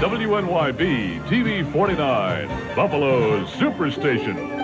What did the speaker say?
WNYB TV 49, Buffalo's Superstation.